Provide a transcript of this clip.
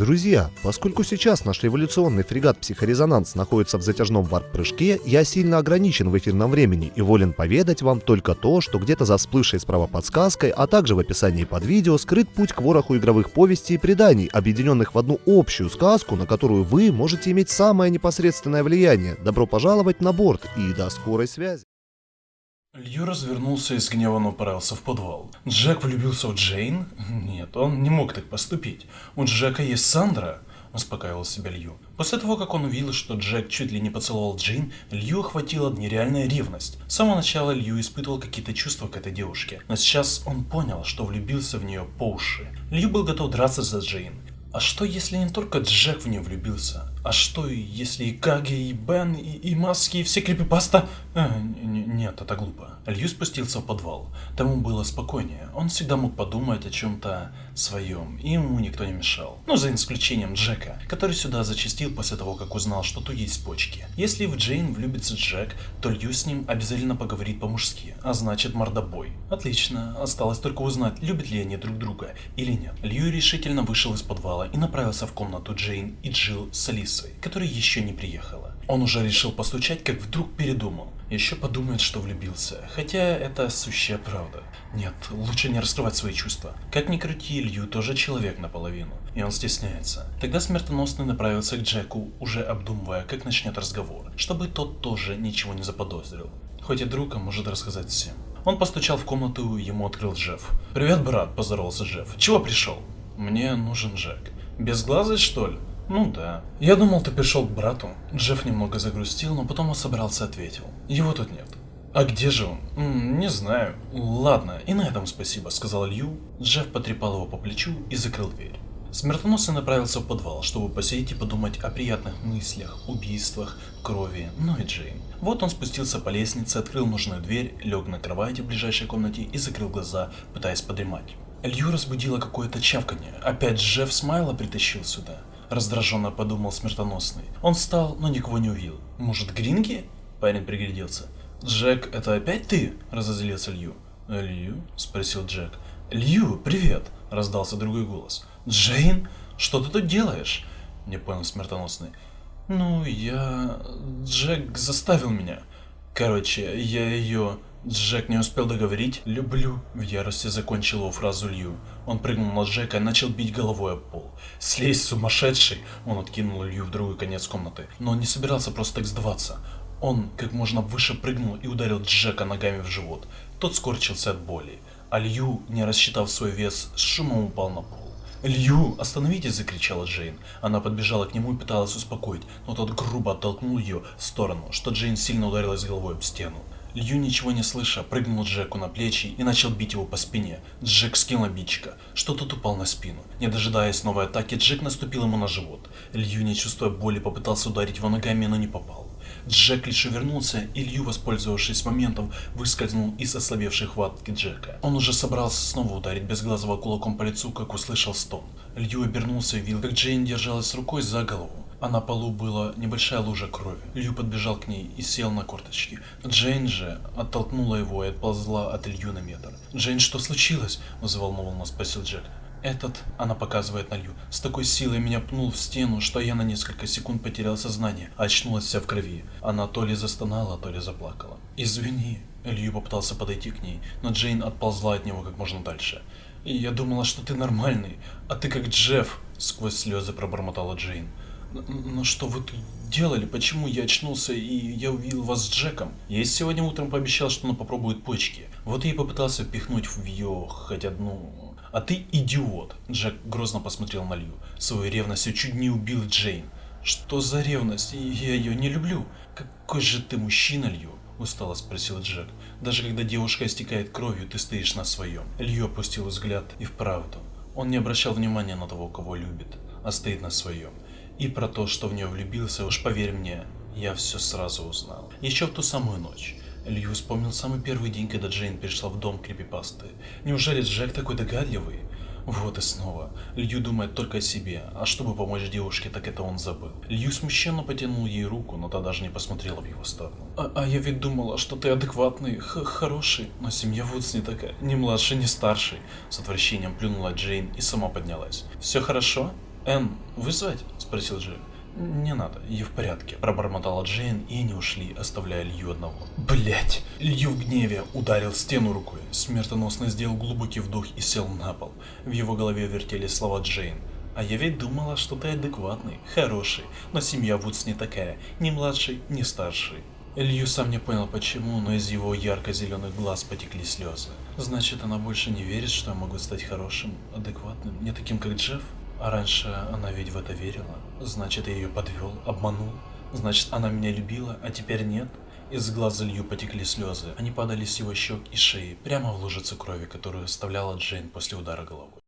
Друзья, поскольку сейчас наш революционный фрегат «Психорезонанс» находится в затяжном варп-прыжке, я сильно ограничен в эфирном времени и волен поведать вам только то, что где-то за всплывшей справа подсказкой, а также в описании под видео скрыт путь к вороху игровых повестей и преданий, объединенных в одну общую сказку, на которую вы можете иметь самое непосредственное влияние. Добро пожаловать на борт и до скорой связи. Лью развернулся и с гневом направился в подвал. Джек влюбился в Джейн? Нет, он не мог так поступить. У Джека есть Сандра, успокаивал себя Лью. После того, как он увидел, что Джек чуть ли не поцеловал Джейн, Лью охватила нереальная ревность. С самого начала Лью испытывал какие-то чувства к этой девушке, но сейчас он понял, что влюбился в нее по уши. Лью был готов драться за Джейн. А что если не только Джек в нее влюбился? А что, если и Каги, и Бен, и, и Маски, и все крипипаста? Э, нет, это глупо. Лью спустился в подвал. Тому было спокойнее. Он всегда мог подумать о чем-то своем, и ему никто не мешал. Ну, за исключением Джека, который сюда зачастил после того, как узнал, что тут есть почки. Если в Джейн влюбится Джек, то Лью с ним обязательно поговорит по-мужски, а значит мордобой. Отлично, осталось только узнать, любят ли они друг друга или нет. Лью решительно вышел из подвала и направился в комнату Джейн и Джилл с Алисой Алисой, которая еще не приехала. Он уже решил постучать, как вдруг передумал. Еще подумает, что влюбился. Хотя это сущая правда. Нет, лучше не раскрывать свои чувства. Как ни крути, Илью тоже человек наполовину. И он стесняется. Тогда смертоносный направился к Джеку, уже обдумывая, как начнет разговор. Чтобы тот тоже ничего не заподозрил. Хоть и друг, а может рассказать всем. Он постучал в комнату, ему открыл Джефф. «Привет, брат», – поздоровался Джефф. «Чего пришел?» «Мне нужен Джек». «Безглазый, что ли?» Ну да. Я думал, ты пришел к брату. Джефф немного загрустил, но потом он собрался ответил. Его тут нет. А где же он? М -м, не знаю. Ладно, и на этом спасибо, сказал Лью. Джефф потрепал его по плечу и закрыл дверь. Смертоносный направился в подвал, чтобы посидеть и подумать о приятных мыслях, убийствах, крови, ну и Джейн. Вот он спустился по лестнице, открыл нужную дверь, лег на кровати в ближайшей комнате и закрыл глаза, пытаясь подремать. Лью разбудило какое-то чавканье. Опять Джефф Смайла притащил сюда раздраженно подумал смертоносный. Он встал, но никого не увидел. Может, Гринги? Парень пригляделся. Джек, это опять ты? Разозлился Лью. Лью? Спросил Джек. Лью, привет! Раздался другой голос. Джейн, что ты тут делаешь? Не понял смертоносный. Ну, я... Джек заставил меня. Короче, я ее... Джек не успел договорить «люблю». В ярости закончил его фразу Лью. Он прыгнул на Джека и начал бить головой об пол. Слезь, сумасшедший! Он откинул Лью в другой конец комнаты. Но он не собирался просто так сдаваться. Он как можно выше прыгнул и ударил Джека ногами в живот. Тот скорчился от боли. А Лью, не рассчитав свой вес, с шумом упал на пол. «Лью, остановитесь!» – закричала Джейн. Она подбежала к нему и пыталась успокоить, но тот грубо оттолкнул ее в сторону, что Джейн сильно ударилась головой об стену. Лью, ничего не слыша, прыгнул Джеку на плечи и начал бить его по спине. Джек скинул обидчика, что тот упал на спину. Не дожидаясь новой атаки, Джек наступил ему на живот. Лью, не чувствуя боли, попытался ударить его ногами, но не попал. Джек лишь вернулся, и Лью, воспользовавшись моментом, выскользнул из ослабевшей хватки Джека. Он уже собрался снова ударить безглазого кулаком по лицу, как услышал стон. Лью обернулся и видел, как Джейн держалась рукой за голову а на полу была небольшая лужа крови. Лью подбежал к ней и сел на корточки. Джейн же оттолкнула его и отползла от Лью на метр. «Джейн, что случилось?» – взволнованно спросил Джек. Этот, она показывает на Лью, с такой силой меня пнул в стену, что я на несколько секунд потерял сознание, а очнулась вся в крови. Она то ли застонала, то ли заплакала. «Извини», Лью попытался подойти к ней, но Джейн отползла от него как можно дальше. «И я думала, что ты нормальный, а ты как Джефф», сквозь слезы пробормотала Джейн. Но что вы тут делали? Почему я очнулся и я увидел вас с Джеком? Я сегодня утром пообещал, что он попробует почки. Вот я и попытался впихнуть в ее хоть одну... А ты идиот! Джек грозно посмотрел на Лью. Своей ревностью чуть не убил Джейн. Что за ревность? Я ее не люблю. Какой же ты мужчина, Лью? Устало спросил Джек. Даже когда девушка истекает кровью, ты стоишь на своем. Лью опустил взгляд и вправду. Он не обращал внимания на того, кого любит, а стоит на своем. И про то, что в нее влюбился, уж поверь мне, я все сразу узнал. Еще в ту самую ночь. Лью вспомнил самый первый день, когда Джейн пришла в дом крипипасты. Неужели Джек такой догадливый? Вот и снова. Лью думает только о себе, а чтобы помочь девушке, так это он забыл. Лью смущенно потянул ей руку, но та даже не посмотрела в его сторону. А, а я ведь думала, что ты адекватный, хороший, но семья Вудс не такая, ни младший, ни старший. С отвращением плюнула Джейн и сама поднялась. Все хорошо? Энн, вызвать? Спросил Джек. «Не надо, я в порядке», – пробормотала Джейн, и они ушли, оставляя Лью одного. Блять! Лью в гневе ударил стену рукой, смертоносно сделал глубокий вдох и сел на пол. В его голове вертелись слова Джейн. А я ведь думала, что ты адекватный, хороший, но семья Вудс не такая, ни младший, ни старший. Лью сам не понял почему, но из его ярко-зеленых глаз потекли слезы. Значит, она больше не верит, что я могу стать хорошим, адекватным, не таким, как Джефф? А раньше она ведь в это верила. Значит, я ее подвел, обманул. Значит, она меня любила, а теперь нет. Из глаз Лью потекли слезы. Они падали с его щек и шеи, прямо в лужицу крови, которую оставляла Джейн после удара головой.